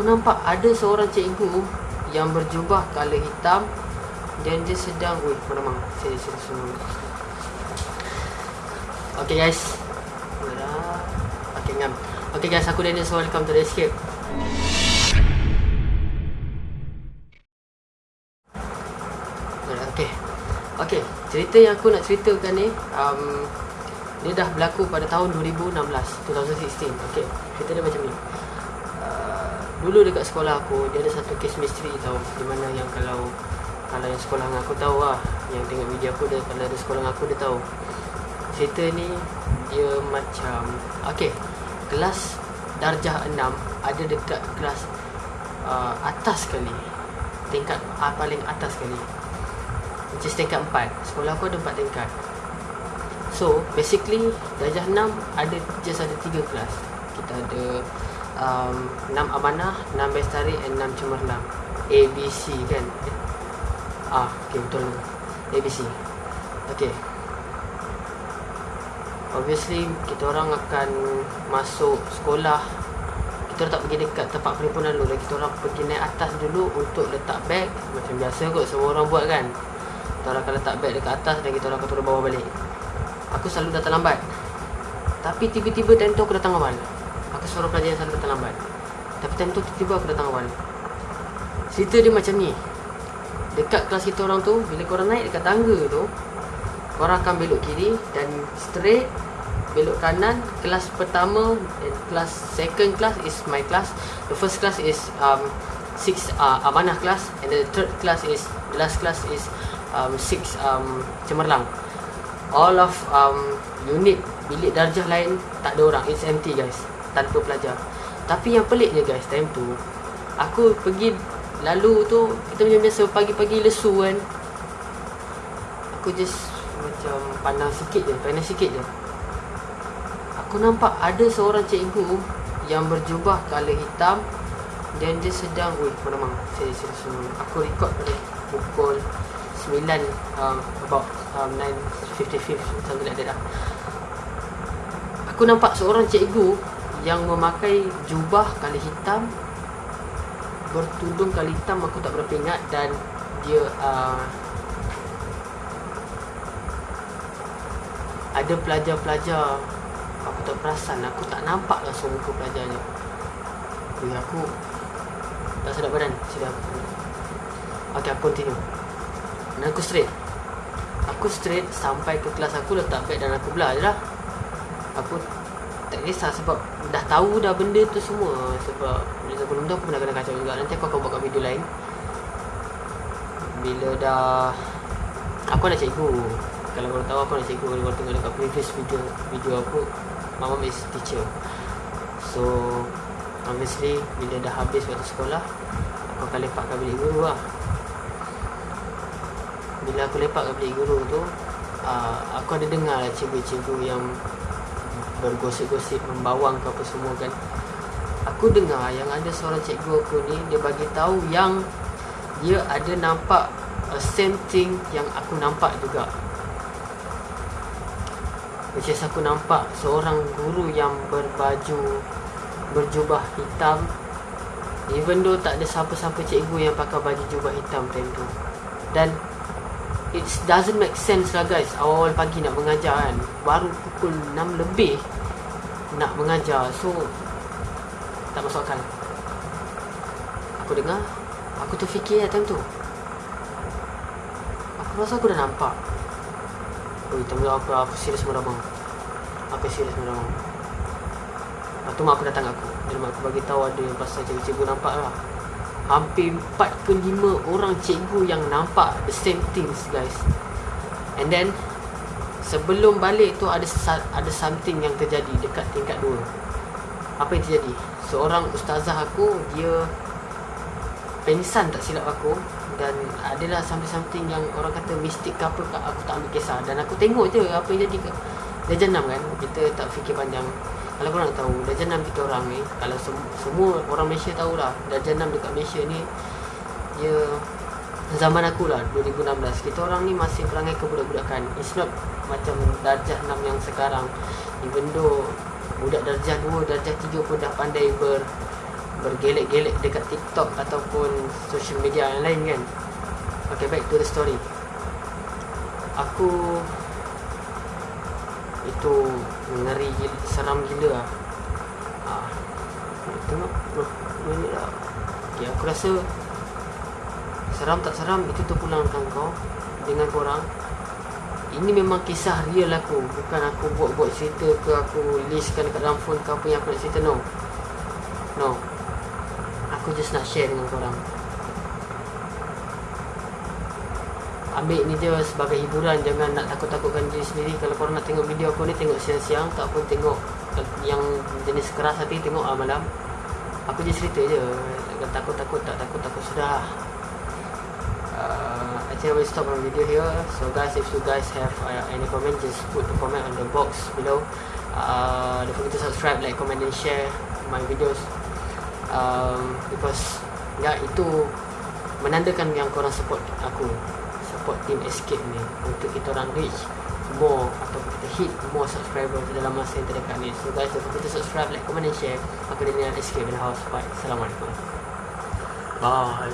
Aku nampak ada seorang cikgu Yang berjubah kala hitam Dan dia sedang mana mang Saya saya semua Okay guys. Okay ngam. Okay guys, aku Daniel So welcome to the escape Okay. Cerita yang aku nak ceritakan ni um, Dia dah berlaku pada tahun 2016 2016 Okay, cerita dia macam ni Dulu dekat sekolah aku Dia ada satu kes misteri tau. Di mana yang kalau Kalau yang sekolah dengan aku tahu lah. Yang tengok video aku dia Kalau ada sekolah dengan aku dia tahu. Cerita ni Dia macam Okay. Kelas Darjah 6 Ada dekat kelas uh, Atas sekali. Tingkat uh, paling atas sekali. Which is tingkat 4 Sekolah aku ada 4 tingkat. So basically Darjah 6 Ada just ada 3 kelas. Kita ada um, 6 amanah 6 bestari and 6 cemerlang. A, B, C kan? Ah, okay betul. A, B, C. Okay. Obviously kita orang akan masuk sekolah. Kita tak pergi dekat tempat perhimpunan dulu. Kita orang pergi naik atas dulu untuk letak beg. Macam biasa kot semua orang buat kan? Kita orang akan letak beg dekat atas dan kita orang akan turun bawah balik. Aku selalu datang lambat. Tapi tiba-tiba time tu aku datang awal Seorang pelajar yang selalu datang lambat Tapi time tu tiba-tiba aku datang awal. Cerita dia macam ni. Dekat kelas kita orang tu Bila korang naik dekat tangga tu Korang akan belok kiri Dan straight Belok kanan. Kelas pertama Kelas second class is my class. The first class is um, Six uh, amanah class And the third class is The last class is um, six um, cemerlang. All of um, unit bilik darjah lain tak ada orang. It's empty guys tanpa pelajar tapi yang pelik je guys time tu aku pergi lalu tu kita macam biasa pagi-pagi lesu kan. Aku just macam pandang sikit je pandang sikit je. Aku nampak ada seorang cikgu yang berjubah kala hitam dan dia sedang Ui, mana Saya, saya, saya, Aku record pada pukul 9 um, About um, 9.55 Something like that lah. Aku nampak seorang cikgu Yang memakai jubah kali hitam Bertudung kali hitam Aku tak berapa ingat Dan dia uh, Ada pelajar-pelajar. Aku tak perasan Aku tak nampak langsung muka pelajarnya. Ui, aku Tak sedap badan Sedap. Okay, aku continue. Dan aku straight. Aku straight sampai ke kelas aku letak beg dan aku belah je lah. Aku tak kisah sebab dah tahu dah benda tu semua. Sebab bila sebelum tu aku pernah kena kacau juga. Nanti aku akan buat kat video lain. Bila dah Aku nak cikgu. Kalau korang tahu aku nak cikgu. Kalau korang tengok dekat previous video Video aku Mama is teacher. So Obviously Bila dah habis waktu sekolah Aku akan lepak kat bilik guru lah. Bila aku lepak ke bilik guru tu uh, aku ada dengar lah cikgu-cikgu yang bergosip-gosip membawang ke apa semua kan. Aku dengar yang ada seorang cikgu aku ni dia bagi tahu yang dia ada nampak a same thing yang aku nampak juga. Is aku nampak seorang guru yang berbaju berjubah hitam. Even though tak ada siapa-siapa cikgu yang pakai baju jubah hitam time tu. Dan it doesn't make sense lah guys. Awal-awal pagi nak mengajar kan. Baru pukul 6 lebih nak mengajar. So tak masuk akal. Aku dengar aku terfikir lah time tu. Aku rasa aku dah nampak. Ui, time tu aku, aku serius meramang aku serius meramang lepas tu mak aku datang aku. Dan mak aku bagi tahu ada pasal cikgu-cikgu nampak lah hampir 4 ke 5 orang cikgu yang nampak the same things guys. And then sebelum balik tu ada ada something yang terjadi dekat tingkat 2 apa yang terjadi? Seorang ustazah aku dia pengsan tak silap aku dan adalah something-something yang orang kata mistik ke apa aku tak ambil kisah. Dan aku tengok je apa yang jadi dia jenam kan kita tak fikir panjang kalau korang nak tahu Darjah 6 kita orang ni Kalau sem- semua orang Malaysia tahulah Darjah 6 dekat Malaysia ni Dia Zaman aku lah 2016 Kita orang ni masih perangai kebudak-budakan. It's not Macam darjah 6 yang sekarang. Even though Budak darjah 2 Darjah 3 pun dah pandai ber bergelek-gelek dekat TikTok ataupun social media yang lain kan. Okay back to the story. Aku Itu ngeri gila, seram gila lah. Ha. Tengok oh, minit lah. Okay aku rasa Seram tak seram itu terpulangkan kau Dengan korang. Ini memang kisah real aku Bukan aku buat-buat cerita ke Aku listkan dekat dalam phone ke apa yang aku nak cerita No. No. Aku just nak share dengan korang Ambil ni je sebagai hiburan Jangan nak takut-takutkan diri sendiri Kalau korang nak tengok video aku ni Tengok siang-siang Tak pun tengok Yang jenis keras hati Tengok ah, malam Aku je cerita je Takut-takut tak takut-takut sudah uh, think I will stop our video here. So guys, if you guys have uh, any comment, just put the comment on the box below. Uh, don't forget to subscribe, like, comment, and share my videos. Um, because ya itu menandakan yang korang support aku, support team Escape ni untuk kita orang reach more atau kita hit more subscribers dalam masa yang terdekat ni. So guys, forget to subscribe, like, comment, and share. Aku Daniel Escape in the house. Bye. Assalamualaikum. Bye.